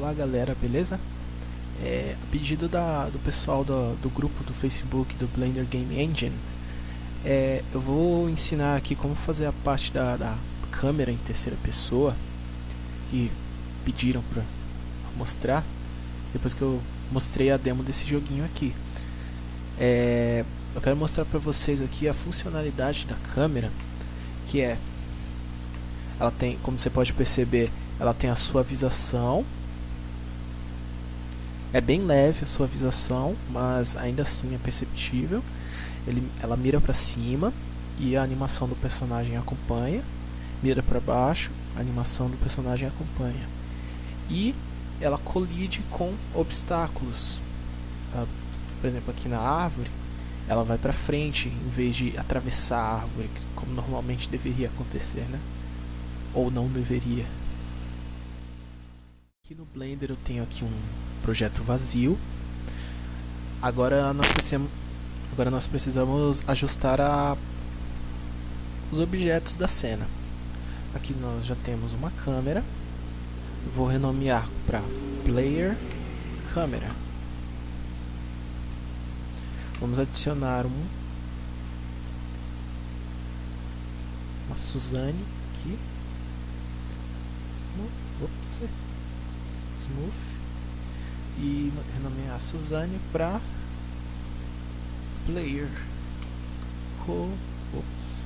Olá galera, beleza? É, a pedido da, do pessoal do, do grupo do Facebook do Blender Game Engine, é, eu vou ensinar aqui como fazer a parte da, da câmera em terceira pessoa que pediram para mostrar depois que eu mostrei a demo desse joguinho aqui. É, eu quero mostrar para vocês aqui a funcionalidade da câmera, que é ela tem, como você pode perceber, ela tem a suavização. É bem leve a suavização, mas ainda assim é perceptível. Ele, ela mira para cima e a animação do personagem acompanha. Mira para baixo, a animação do personagem acompanha. E ela colide com obstáculos. Uh, por exemplo, aqui na árvore, ela vai para frente em vez de atravessar a árvore, como normalmente deveria acontecer, né? Ou não deveria. Aqui no Blender eu tenho aqui um projeto vazio. Agora nós precisamos, agora nós precisamos ajustar a, os objetos da cena. Aqui nós já temos uma câmera. Vou renomear para Player Câmera. Vamos adicionar um uma Suzane aqui. Ops smooth. E renomear Suzane para player. Co ops.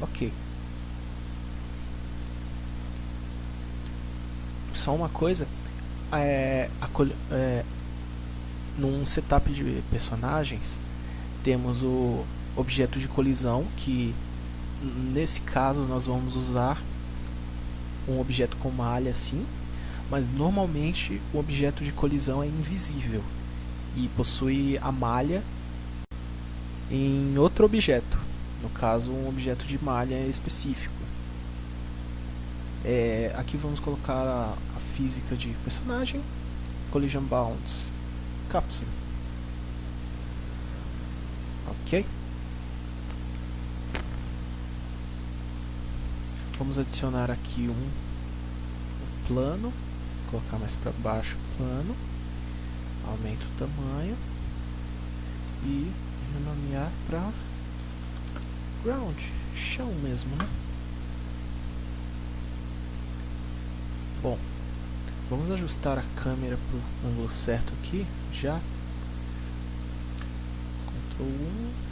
Ok. Só uma coisa é, a, é, num setup de personagens temos o objeto de colisão que nesse caso nós vamos usar um objeto com malha assim, mas normalmente o objeto de colisão é invisível e possui a malha em outro objeto, no caso um objeto de malha específico. É, aqui vamos colocar a, a física de personagem, collision bounds, capsule. Ok? Vamos adicionar aqui um, um plano, colocar mais para baixo o plano, aumenta o tamanho e renomear para ground, chão mesmo, né? Bom, vamos ajustar a câmera para o ângulo certo aqui, já. Ctrl 1,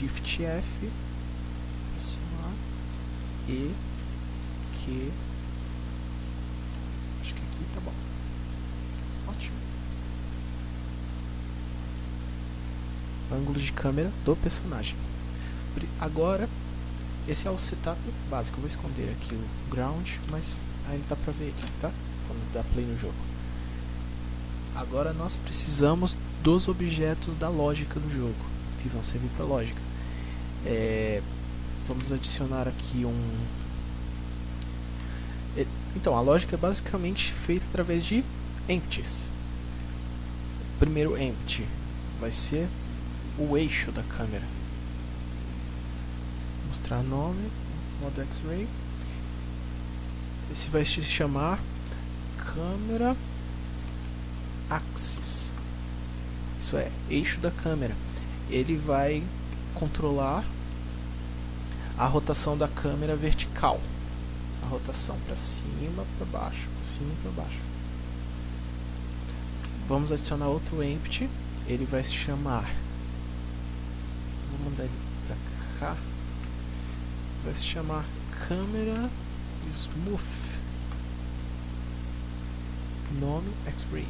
Shift F, aproximar, E, Q, acho que aqui tá bom. Ótimo. Ângulo de câmera do personagem. Agora, esse é o setup básico. Eu vou esconder aqui o ground, mas ainda dá pra ver aqui, tá? Quando dá play no jogo. Agora nós precisamos dos objetos da lógica do jogo, que vão servir para lógica. É, vamos adicionar aqui um... É, então, a lógica é basicamente feita através de empties. O primeiro empty vai ser o eixo da câmera. Vou mostrar nome, modo X-Ray. Esse vai se chamar câmera axis. Isso é, eixo da câmera. Ele vai controlar a rotação da câmera vertical. A rotação para cima, para baixo, para cima e para baixo. Vamos adicionar outro empty. Ele vai se chamar... Vou mandar ele para cá. Vai se chamar câmera smooth. Nome X-Ray.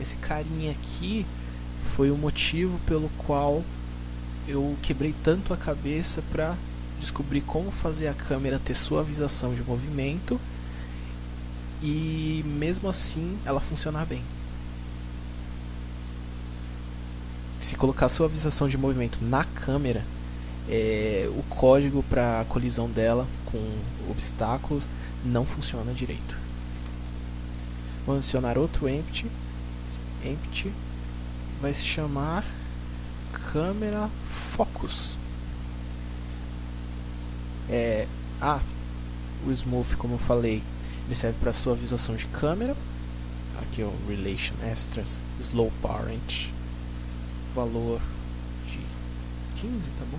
Esse carinha aqui foi o motivo pelo qual eu quebrei tanto a cabeça para descobrir como fazer a câmera ter suavização de movimento e mesmo assim ela funcionar bem. Se colocar suavização de movimento na câmera, é, o código para a colisão dela com obstáculos não funciona direito. Vou adicionar outro empty, empty vai se chamar câmera focus. É, ah, o smooth, como eu falei, ele serve para suavização de câmera. Aqui é o relation extras slow parent, valor de 15, tá bom?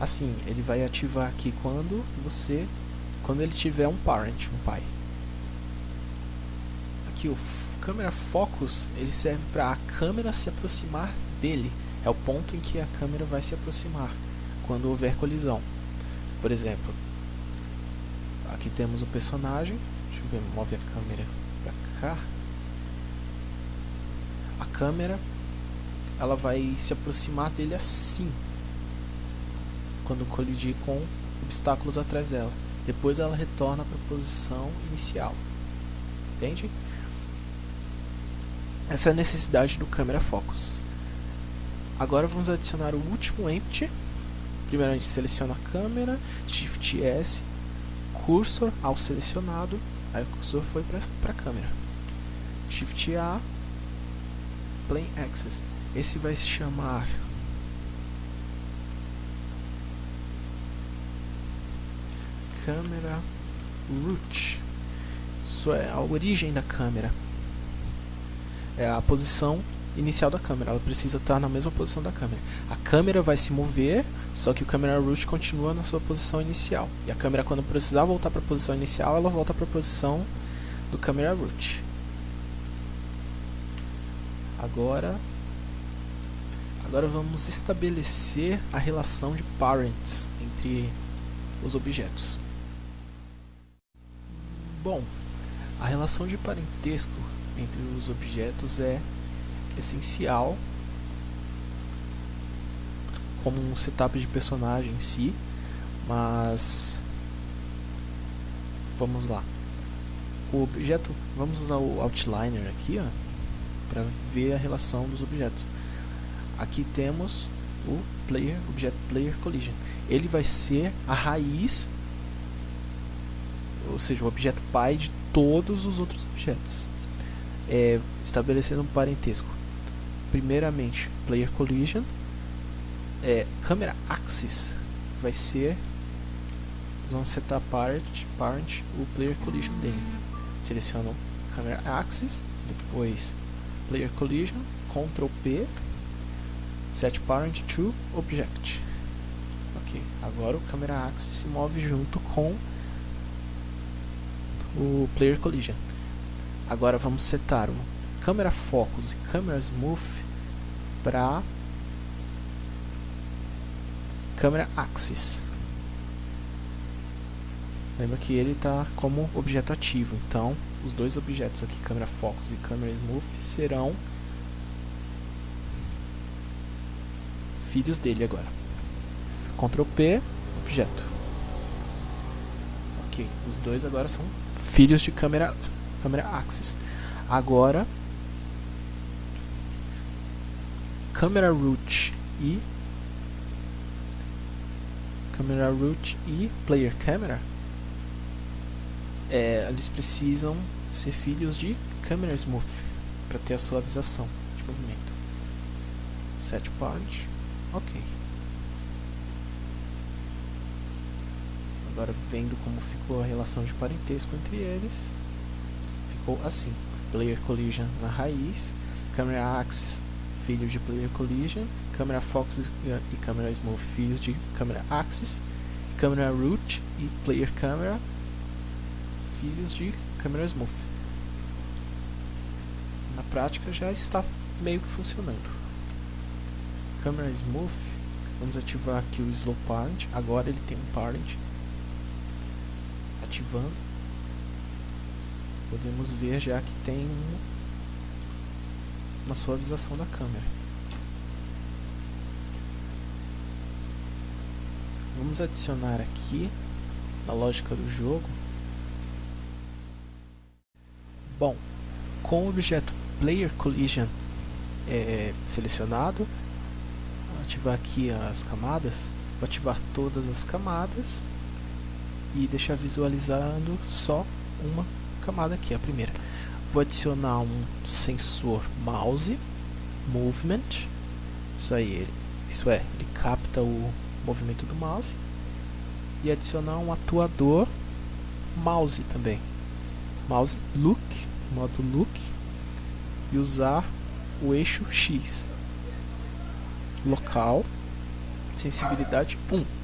Assim, ele vai ativar aqui quando você quando ele tiver um parent, um pai. Aqui o câmera focus, ele serve para a câmera se aproximar dele. É o ponto em que a câmera vai se aproximar quando houver colisão. Por exemplo, aqui temos o personagem. Deixa eu ver, move a câmera para cá. A câmera ela vai se aproximar dele assim quando colidir com obstáculos atrás dela. Depois ela retorna para a posição inicial. Entende? Essa é a necessidade do câmera focus. Agora vamos adicionar o último empty. Primeiro a gente seleciona a câmera, Shift S, cursor ao selecionado, aí o cursor foi para a câmera. Shift A, Plane Axis. Esse vai se chamar câmera root. Isso é a origem da câmera. É a posição inicial da câmera. Ela precisa estar na mesma posição da câmera. A câmera vai se mover, só que o câmera root continua na sua posição inicial. E a câmera, quando precisar voltar para a posição inicial, ela volta para a posição do câmera root. Agora, agora vamos estabelecer a relação de parents entre os objetos. Bom, a relação de parentesco entre os objetos é essencial como um setup de personagem em si, mas vamos lá. O objeto, vamos usar o outliner aqui, ó, para ver a relação dos objetos. Aqui temos o player, object player collision. Ele vai ser a raiz ou seja, o objeto pai de todos os outros objetos. É, estabelecendo um parentesco. Primeiramente, player collision, é, camera axis vai ser vamos setar parent, parent o player collision dele. Seleciono camera axis, depois player collision, Ctrl P, set parent to object. Ok, agora o camera axis se move junto com o Player Collision. Agora vamos setar o Câmera Focus e Câmera Smooth para Câmera Axis. Lembra que ele está como objeto ativo, então os dois objetos aqui, câmera focus e câmera smooth, serão filhos dele agora. Ctrl P, objeto. Ok, os dois agora são filhos de câmera, câmera axis. Agora, câmera root e câmera root e player camera é, eles precisam ser filhos de câmera smooth para ter a suavização de movimento. Set ok. Agora vendo como ficou a relação de parentesco entre eles, ficou assim. Player Collision na raiz, Camera Axis, filho de Player Collision, Camera Focus e Camera Smooth, filhos de Camera Axis, Camera Root e Player Camera, filhos de Camera Smooth. Na prática já está meio que funcionando. Camera Smooth, vamos ativar aqui o Slow Parent, agora ele tem um parent ativando, podemos ver já que tem uma suavização da câmera. Vamos adicionar aqui, na lógica do jogo, bom, com o objeto Player Collision é, selecionado, ativar aqui as camadas, vou ativar todas as camadas e deixar visualizando só uma camada aqui, a primeira. Vou adicionar um sensor mouse movement. Isso aí, isso é, ele capta o movimento do mouse e adicionar um atuador mouse também. Mouse look, modo look e usar o eixo X. Local, sensibilidade 1.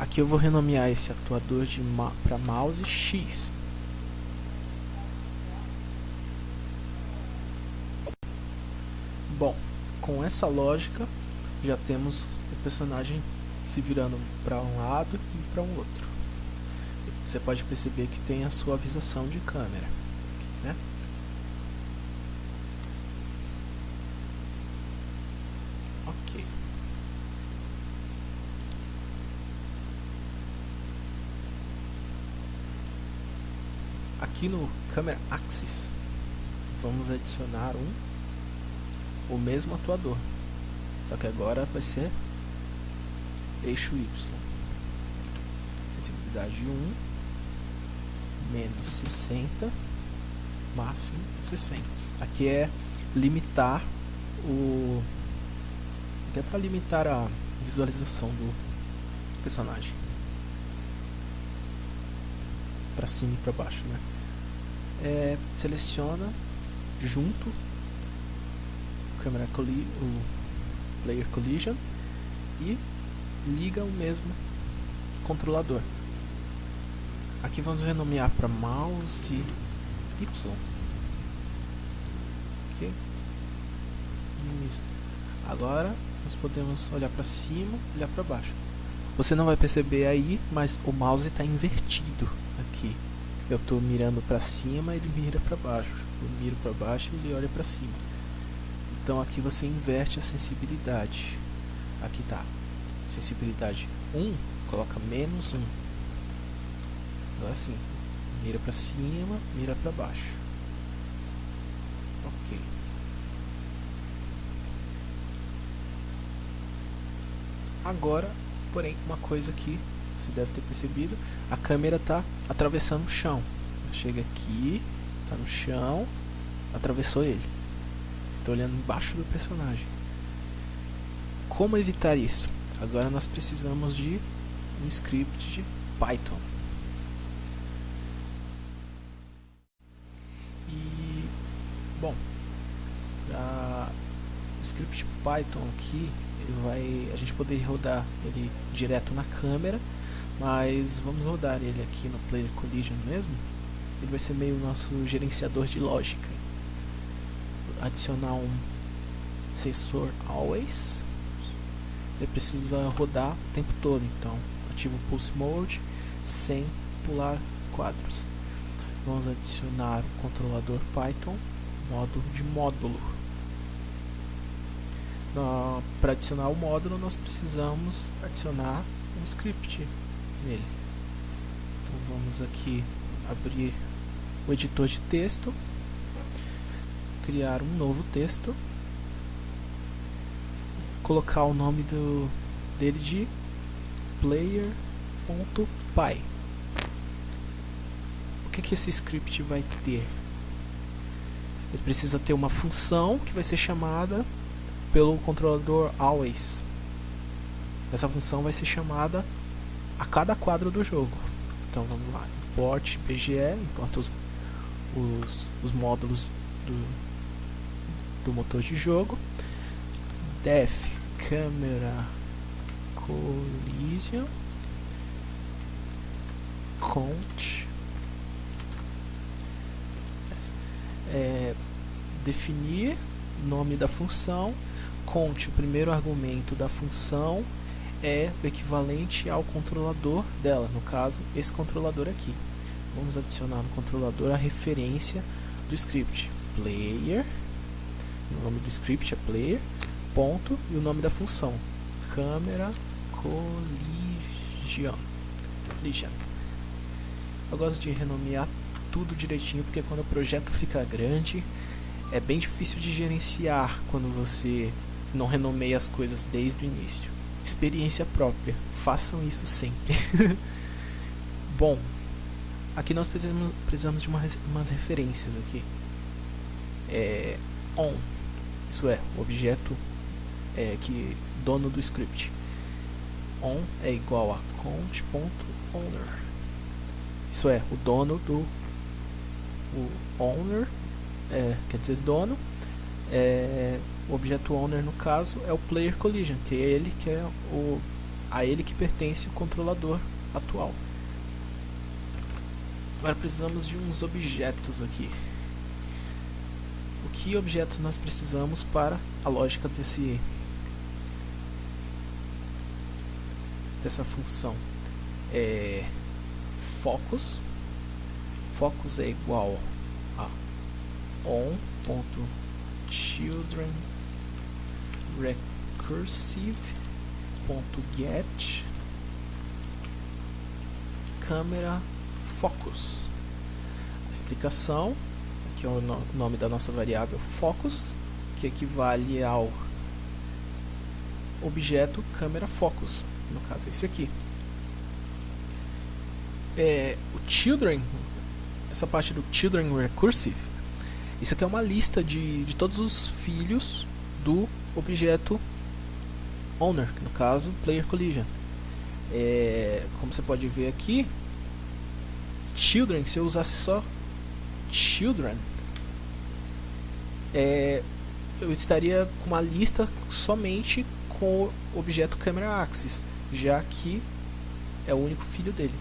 Aqui eu vou renomear esse atuador de ma para mouse X. Bom, com essa lógica já temos o personagem se virando para um lado e para um outro. Você pode perceber que tem a suavização de câmera. Né? Ok. Aqui no Camera Axis, vamos adicionar um o mesmo atuador. Só que agora vai ser eixo Y. Sensibilidade 1, menos 60, máximo 60. Aqui é limitar o... até para limitar a visualização do personagem. Para cima e para baixo, né? É, seleciona junto câmera colli o player collision e liga o mesmo controlador. Aqui vamos renomear para mouse Y. Ok? Agora nós podemos olhar para cima, olhar para baixo. Você não vai perceber aí, mas o mouse está invertido aqui. Eu estou mirando para cima, ele mira para baixo. Eu miro para baixo, ele olha para cima. Então aqui você inverte a sensibilidade. Aqui está sensibilidade 1, coloca menos 1. Agora sim, mira para cima, mira para baixo. Ok. Agora, porém, uma coisa que você deve ter percebido, a câmera está atravessando o chão. Chega aqui, está no chão, atravessou ele. Estou olhando embaixo do personagem. Como evitar isso? Agora nós precisamos de um script de Python. E, bom, a, o script Python aqui, vai, a gente poderia rodar ele direto na câmera, mas vamos rodar ele aqui no Player Collision mesmo. Ele vai ser meio nosso gerenciador de lógica. Adicionar um sensor always ele precisa rodar o tempo todo, então ativo o Pulse Mode sem pular quadros. Vamos adicionar o controlador Python, modo de módulo. Para adicionar o módulo, nós precisamos adicionar um script nele. Então vamos aqui abrir o editor de texto, criar um novo texto colocar o nome do, dele de player.py. O que, que esse script vai ter? Ele precisa ter uma função que vai ser chamada pelo controlador always. Essa função vai ser chamada a cada quadro do jogo. Então vamos lá, import BGE, importa os, os, os módulos do, do motor de jogo. def câmera collision. Count é, definir nome da função. Count o primeiro argumento da função é o equivalente ao controlador dela. No caso esse controlador aqui. Vamos adicionar no controlador a referência do script. Player. O nome do script é player. Ponto. E o nome da função. Câmera collision eu gosto de renomear tudo direitinho porque quando o projeto fica grande é bem difícil de gerenciar quando você não renomeia as coisas desde o início experiência própria façam isso sempre bom aqui nós precisamos, precisamos de uma, umas referências aqui. É, on, isso é, o objeto é, que dono do script. On é igual a count.owner. Isso é, o dono do o owner, é, quer dizer dono, é, o objeto owner no caso é o player collision, que é ele que é o a ele que pertence o controlador atual. Agora precisamos de uns objetos aqui. O que objetos nós precisamos para a lógica desse dessa função? É focus. Focus é igual a on.children recursive ponto get câmera focus. A explicação, aqui é o nome da nossa variável focus, que equivale ao objeto câmera focus, no caso é esse aqui. É, o children, essa parte do children recursive, isso aqui é uma lista de, de todos os filhos do objeto owner, no caso player collision. É, como você pode ver aqui, children, se eu usasse só children, é, eu estaria com uma lista somente com o objeto camera axis, já que é o único filho dele.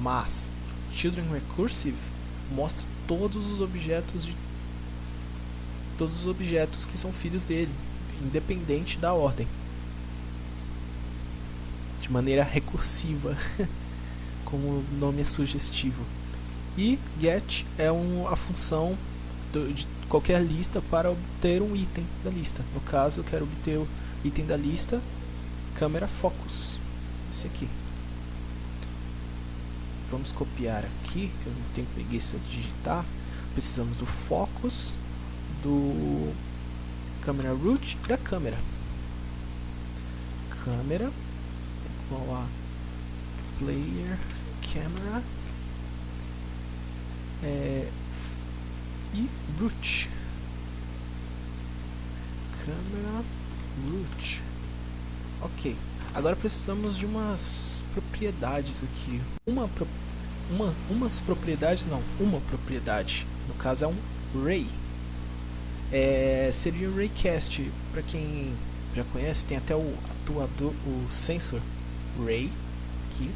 Mas children recursive mostra todos os objetos de todos os objetos que são filhos dele, independente da ordem de maneira recursiva, como o nome é sugestivo. E get é um, a função do, de qualquer lista para obter um item da lista. No caso, eu quero obter o item da lista câmera focus, esse aqui. Vamos copiar aqui, que eu não tenho preguiça de digitar. Precisamos do focus, do câmera root da câmera. Câmera igual a player camera é, e root. Câmera root. Ok agora precisamos de umas propriedades aqui. Uma, uma umas propriedades não uma propriedade. No caso é um ray é, seria o raycast para quem já conhece tem até o atuador o sensor Ray aqui.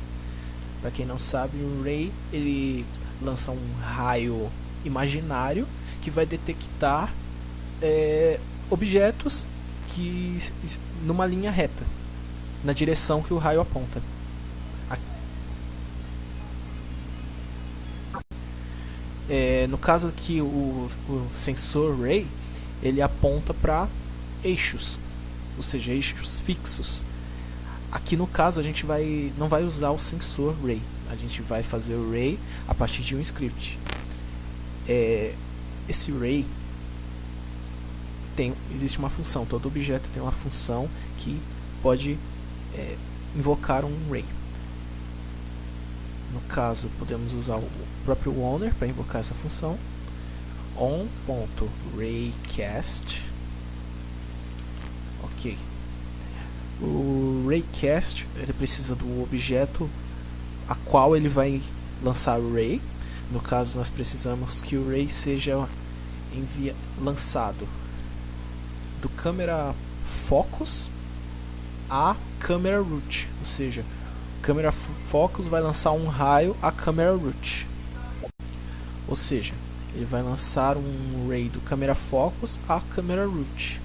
Para quem não sabe, o Ray ele lança um raio imaginário que vai detectar é, objetos que numa linha reta, na direção que o raio aponta. É, no caso aqui, o, o sensor Ray ele aponta para eixos, ou seja, eixos fixos. Aqui no caso a gente vai não vai usar o sensor ray, a gente vai fazer o ray a partir de um script. É, esse ray tem existe uma função, todo objeto tem uma função que pode é, invocar um ray. No caso podemos usar o próprio owner para invocar essa função on.raycast ok. O raycast ele precisa do objeto a qual ele vai lançar o ray. No caso, nós precisamos que o ray seja envia lançado. Do câmera focus a câmera root, ou seja, câmera focus vai lançar um raio a câmera root. Ou seja, ele vai lançar um ray do câmera focus a câmera root.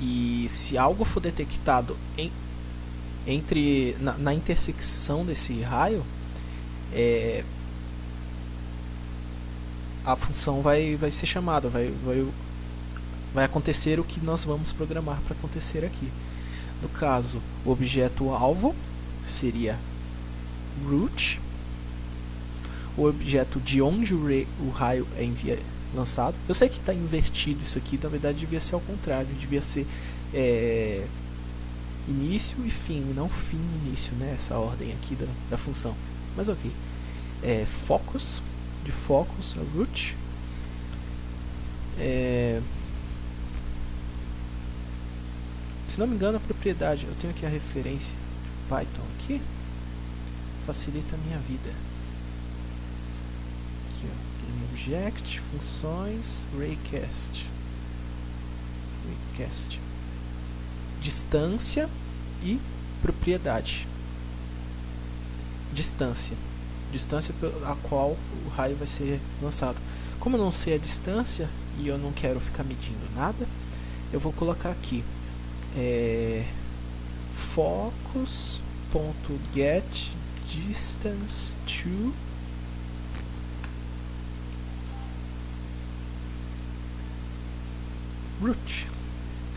E se algo for detectado em, entre na, na intersecção desse raio, é, a função vai, vai ser chamada, vai, vai, vai acontecer o que nós vamos programar para acontecer aqui. No caso, o objeto alvo seria root, o objeto de onde o, o raio é enviado lançado. Eu sei que está invertido isso aqui, na verdade devia ser ao contrário, devia ser é, início e fim, não fim e início, né? Essa ordem aqui da, da função. Mas ok. é, focus, de focus, a root. É, se não me engano a propriedade, eu tenho aqui a referência Python aqui, facilita a minha vida. Object, funções, raycast, raycast, distância e propriedade. Distância, distância a qual o raio vai ser lançado. Como eu não sei a distância e eu não quero ficar medindo nada, eu vou colocar aqui é, focus.get distance to root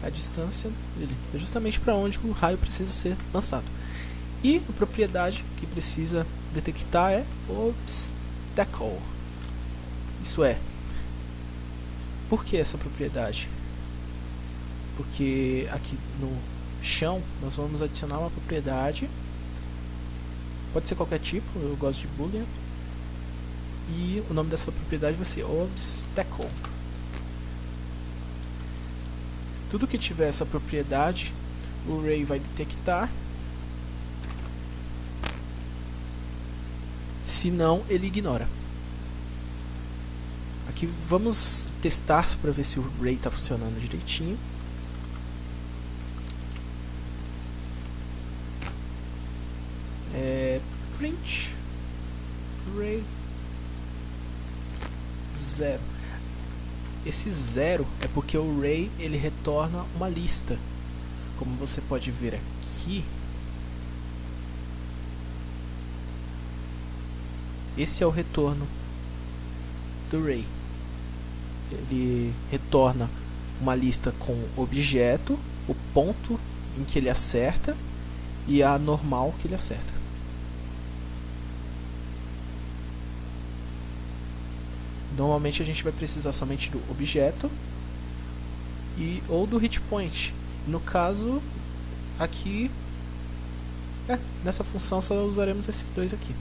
a distância dele. É justamente para onde o raio precisa ser lançado. E a propriedade que precisa detectar é obstacle. Isso é. Por que essa propriedade? Porque aqui no chão nós vamos adicionar uma propriedade. Pode ser qualquer tipo, eu gosto de boolean e o nome dessa propriedade vai ser obstacle tudo que tiver essa propriedade o array vai detectar. Se não ele ignora. Aqui vamos testar para ver se o array está funcionando direitinho. É, print array zero esse zero é porque o array ele retorna uma lista. Como você pode ver aqui esse é o retorno do array ele retorna uma lista com objeto o ponto em que ele acerta e a normal que ele acerta Normalmente a gente vai precisar somente do objeto e ou do hit point. No caso, aqui, é, nessa função só usaremos esses dois aqui.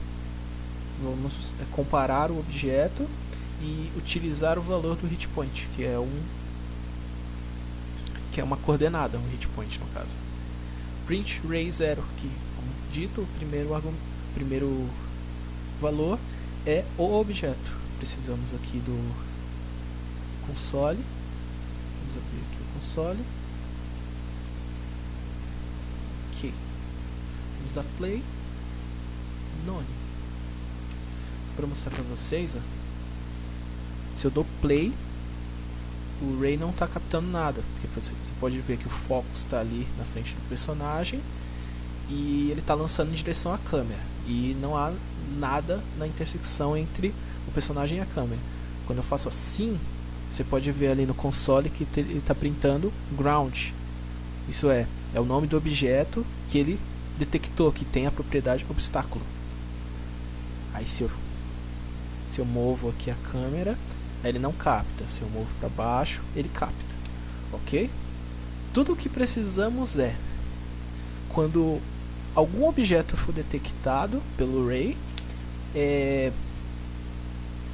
Vamos é, comparar o objeto e utilizar o valor do hit point, que é um que é uma coordenada, um hit point no caso. Print ray 0, que, como dito, o primeiro, primeiro valor é o objeto precisamos aqui do console. Vamos abrir aqui o console. Ok. Vamos dar play. None. Para mostrar para vocês, ó, se eu dou play, o Ray não está captando nada. Porque você pode ver que o foco está ali na frente do personagem e ele está lançando em direção à câmera. E não há nada na intersecção entre o personagem e a câmera. Quando eu faço assim, você pode ver ali no console que ele está printando ground. Isso é, é o nome do objeto que ele detectou que tem a propriedade obstáculo. Aí se eu, se eu movo aqui a câmera, ele não capta. Se eu movo para baixo, ele capta. Ok? Tudo o que precisamos é quando algum objeto for detectado pelo Ray, é,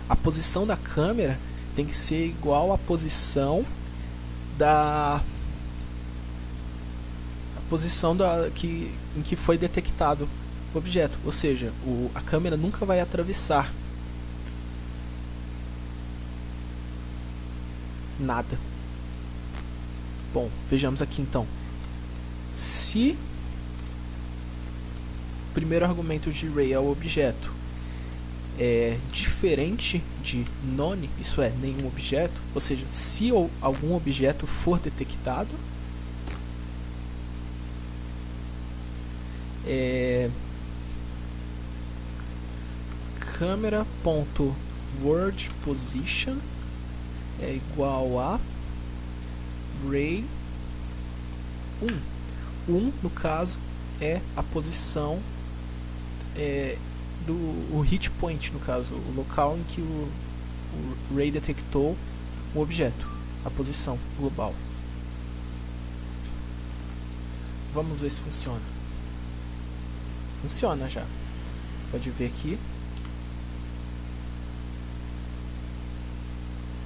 a posição da câmera tem que ser igual à posição da posição da que em que foi detectado o objeto, ou seja, o, a câmera nunca vai atravessar nada. Bom, vejamos aqui então. Se o primeiro argumento de Ray é o objeto é diferente de none, isso é, nenhum objeto, ou seja, se algum objeto for detectado, é, câmera.word position é igual a ray 1. 1 no caso é a posição é, do o hit point, no caso, o local em que o, o Ray detectou o objeto, a posição global. Vamos ver se funciona. Funciona já. Pode ver aqui.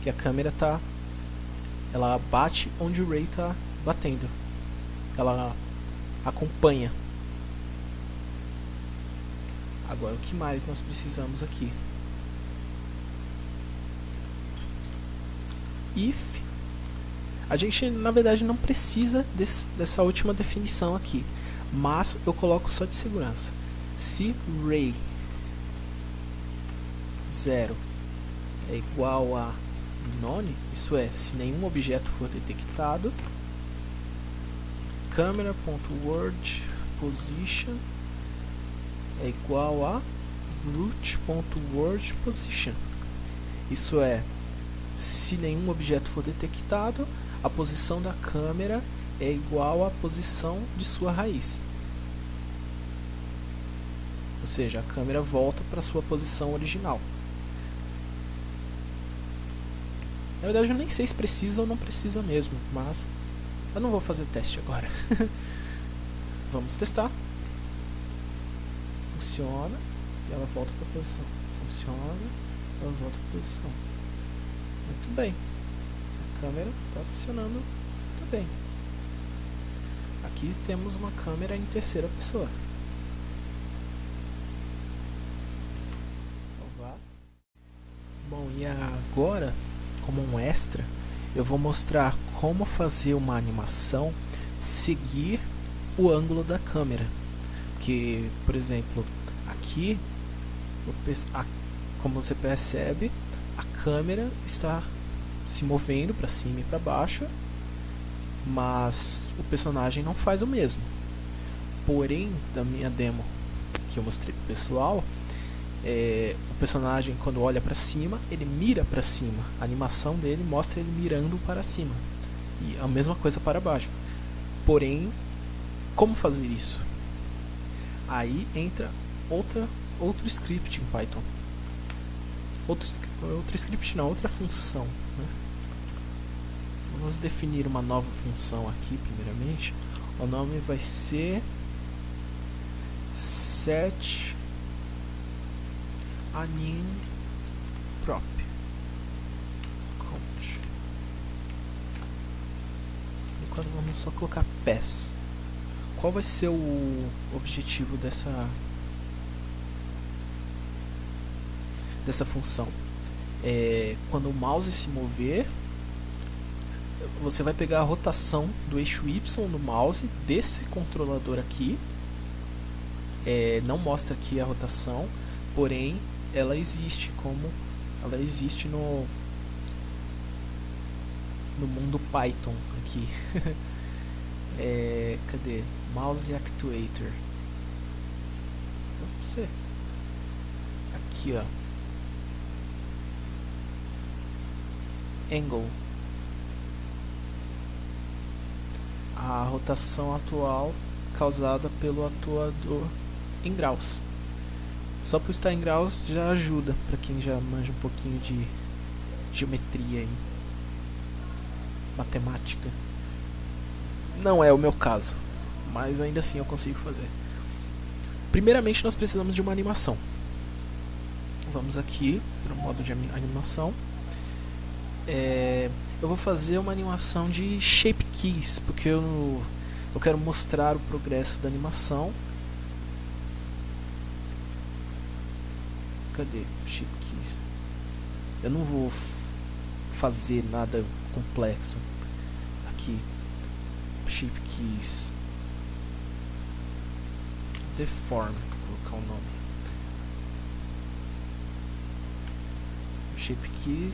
Que a câmera tá... Ela bate onde o Ray tá batendo. Ela acompanha. Agora, o que mais nós precisamos aqui? If. A gente, na verdade, não precisa desse, dessa última definição aqui. Mas eu coloco só de segurança. Se ray 0 é igual a none, isso é, se nenhum objeto for detectado, camera.word position é igual a root.word position. Isso é, se nenhum objeto for detectado, a posição da câmera é igual à posição de sua raiz. Ou seja, a câmera volta para sua posição original. Na verdade eu nem sei se precisa ou não precisa mesmo, mas eu não vou fazer teste agora. Vamos testar. Funciona e ela volta para a posição. Funciona, ela volta para a posição. Muito bem. A câmera está funcionando muito bem. Aqui temos uma câmera em terceira pessoa. Salvar. Bom, e agora como um extra, eu vou mostrar como fazer uma animação seguir o ângulo da câmera. Que, por exemplo, aqui, como você percebe, a câmera está se movendo para cima e para baixo, mas o personagem não faz o mesmo. Porém, da minha demo que eu mostrei pro pessoal, é, o personagem quando olha para cima, ele mira para cima. A animação dele mostra ele mirando para cima. E a mesma coisa para baixo. Porém, como fazer isso? Aí entra outra, outro script em Python. Outro, outro script não, outra função. Né? Vamos definir uma nova função aqui primeiramente. O nome vai ser set anim prop count agora vamos só colocar pass qual vai ser o objetivo dessa dessa função? É, quando o mouse se mover você vai pegar a rotação do eixo Y no mouse desse controlador aqui. É, não mostra aqui a rotação porém ela existe como ela existe no no mundo Python aqui. É, cadê mouse actuator. Você aqui ó. Angle. A rotação atual causada pelo atuador em graus. Só por estar em graus já ajuda para quem já manja um pouquinho de geometria e matemática. Não é o meu caso, mas ainda assim eu consigo fazer. Primeiramente nós precisamos de uma animação. Vamos aqui para o modo de animação. É, eu vou fazer uma animação de Shape Keys, porque eu, eu quero mostrar o progresso da animação cadê? Shape keys. Eu não vou fazer nada complexo aqui. Shape keys. Deform, vou colocar o nome. Shape key.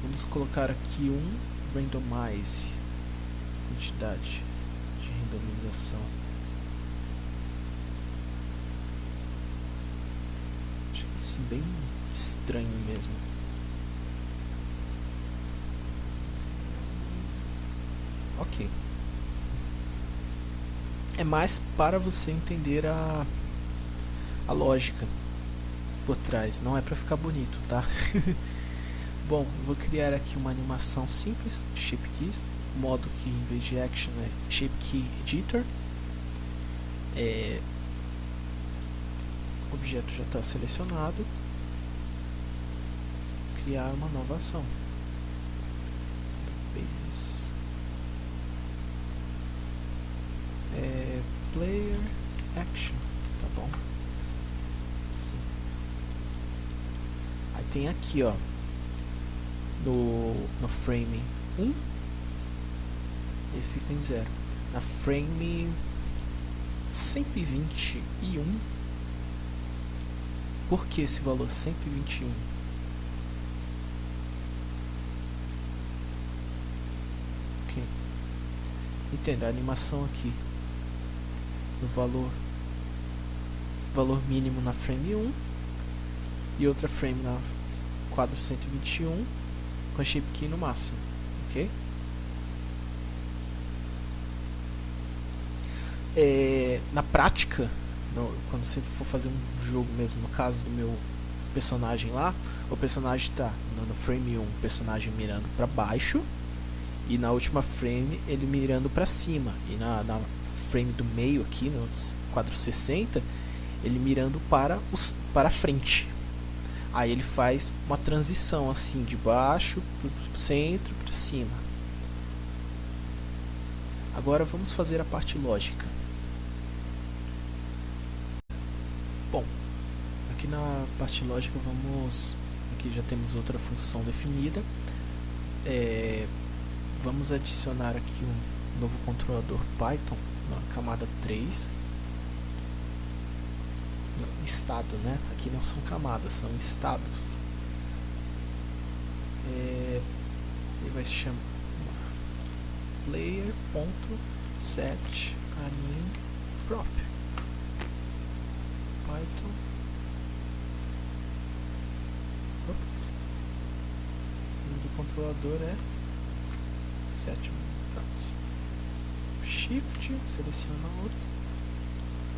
Vamos colocar aqui um randomize. Quantidade de randomização. assim, bem estranho mesmo. Ok. É mais para você entender a, a lógica por trás, não é para ficar bonito, tá? Bom, vou criar aqui uma animação simples, Shape Keys, modo que em vez de Action é Shape Key Editor. É, o objeto já está selecionado, criar uma nova ação. Action tá bom? Sim. Aí tem aqui ó no, no frame 1 ele fica em 0 na frame 121 por que esse valor 121 ok. Entenda a animação aqui no valor valor mínimo na frame 1 e outra frame na quadro 121 com a shape key no máximo ok? É, na prática, no, quando você for fazer um jogo mesmo, no caso do meu personagem lá, o personagem está no, frame 1, o personagem mirando para baixo, e na última frame ele mirando para cima, e na, na, frame do meio aqui, no quadro 60, ele mirando para, os, para frente. Aí ele faz uma transição assim, de baixo para o centro para cima. Agora vamos fazer a parte lógica. Bom, aqui na parte lógica vamos... Aqui já temos outra função definida. É, vamos adicionar aqui um novo controlador Python na camada 3. Estado, né? Aqui não são camadas, são estados. É, ele vai se chamar player.set prop Python. Ops. O nome do controlador é. Pronto. Shift, seleciona outro.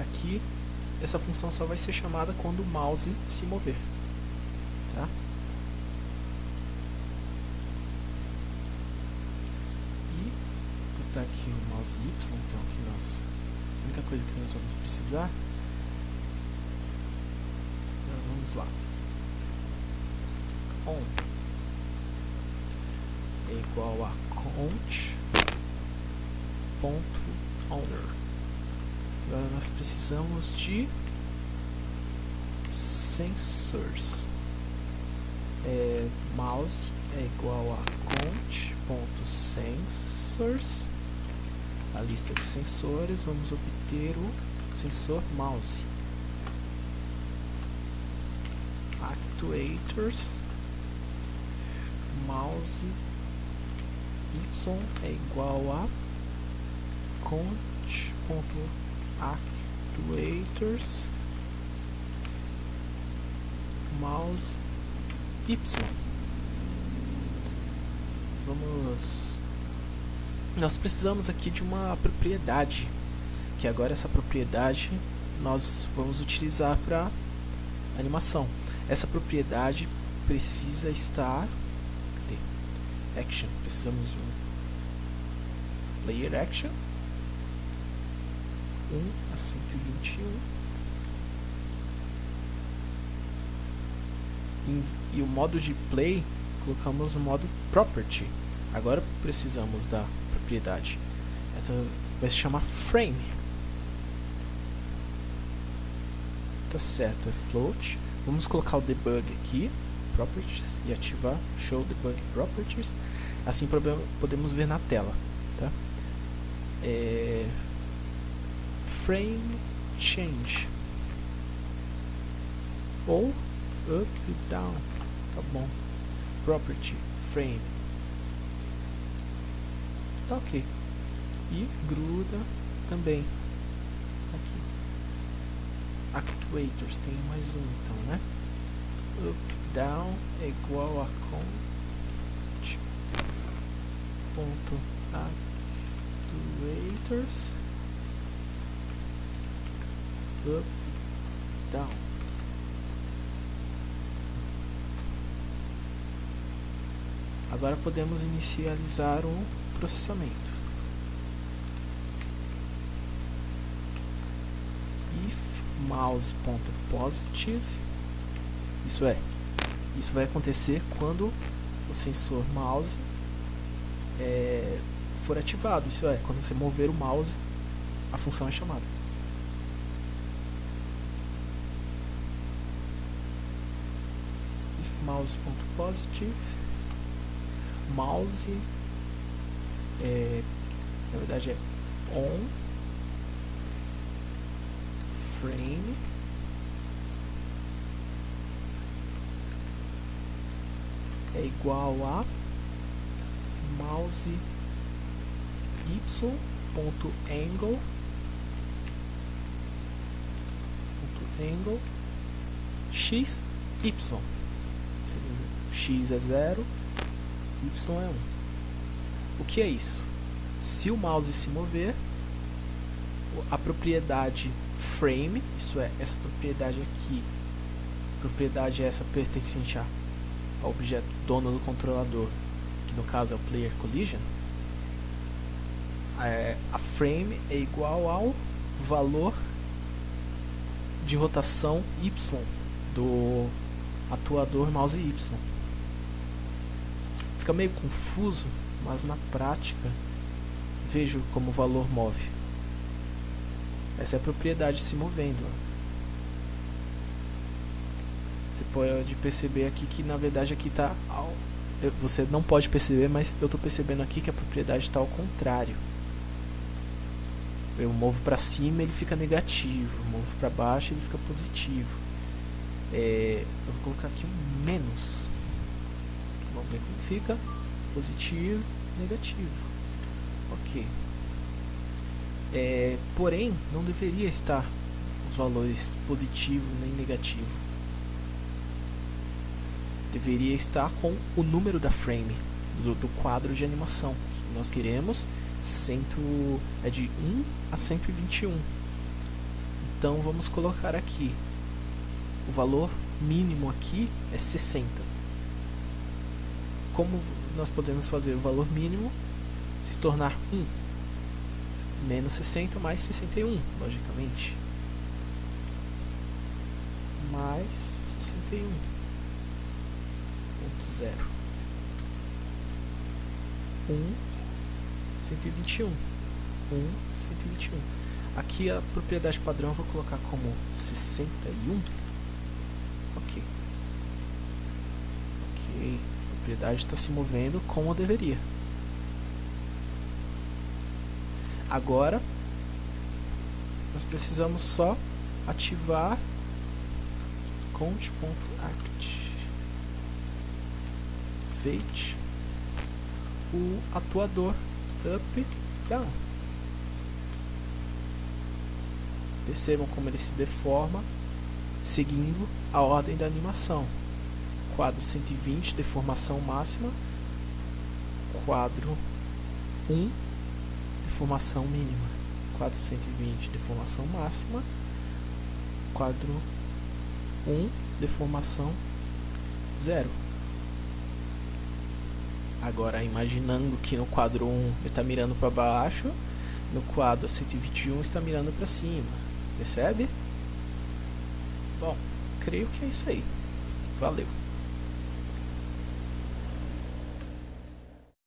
Aqui, essa função só vai ser chamada quando o mouse se mover. Tá? E botar aqui o mouse Y, que é o que nós. A única coisa que nós vamos precisar Vamos lá. On é igual a count ponto owner. Agora nós precisamos de sensors. É, mouse é igual a count ponto sensors. A lista de sensores, vamos obter o sensor mouse. actuators mouse y é igual a conch.actuators mouse. Y. Vamos. Nós precisamos aqui de uma propriedade que agora essa propriedade nós vamos utilizar para animação. Essa propriedade precisa estar cadê? action, precisamos de um player action 1 a 121 e o modo de play colocamos no modo property. Agora precisamos da propriedade. Essa vai se chamar frame. Tá certo, é float. Vamos colocar o debug aqui, properties, e ativar show debug properties. Assim podemos ver na tela, tá? É, frame change. Ou up e down, tá bom? Property frame, tá ok. E gruda também. Actuators, tem mais um então, né? Up, down é igual a count ponto. Actuators up, down. Agora podemos inicializar o processamento. mouse.positive. Isso é, isso vai acontecer quando o sensor mouse é, for ativado. Isso é, quando você mover o mouse, a função é chamada. mouse.positive mouse é, na verdade é on frame é igual a mouse y.angle angle x y x é 0 y é 1 o que é isso? se o mouse se mover a propriedade frame isso é, essa propriedade aqui propriedade essa pertencente ao objeto dono do controlador que no caso é o player collision é, a frame é igual ao valor de rotação y do atuador mouse y. Fica meio confuso, mas na prática vejo como o valor move. Essa é a propriedade se movendo. Você pode perceber aqui que na verdade aqui está você não pode perceber, mas eu estou percebendo aqui que a propriedade está ao contrário eu movo para cima ele fica negativo, movo para baixo ele fica positivo. É, eu vou colocar aqui um menos. Vamos ver como fica. Positivo, negativo. Ok. É, porém, não deveria estar os valores positivo nem negativo. Deveria estar com o número da frame, do, do quadro de animação que nós queremos cento, é de 1 a 121. Então vamos colocar aqui. O valor mínimo aqui é 60. Como nós podemos fazer o valor mínimo se tornar 1? Menos 60 mais 61, logicamente. Mais 61. Ponto zero. 1 121. 1, 121. Aqui a propriedade padrão eu vou colocar como 61. A propriedade está se movendo como deveria. Agora, nós precisamos só ativar count.act fate o atuador up, down. Percebam como ele se deforma seguindo a ordem da animação. Quadro 120, deformação máxima. Quadro 1, deformação mínima. Quadro 120, deformação máxima. Quadro 1, deformação zero. Agora, imaginando que no quadro 1 ele está mirando para baixo, no quadro 121 está mirando para cima. Percebe? Bom, creio que é isso aí. Valeu!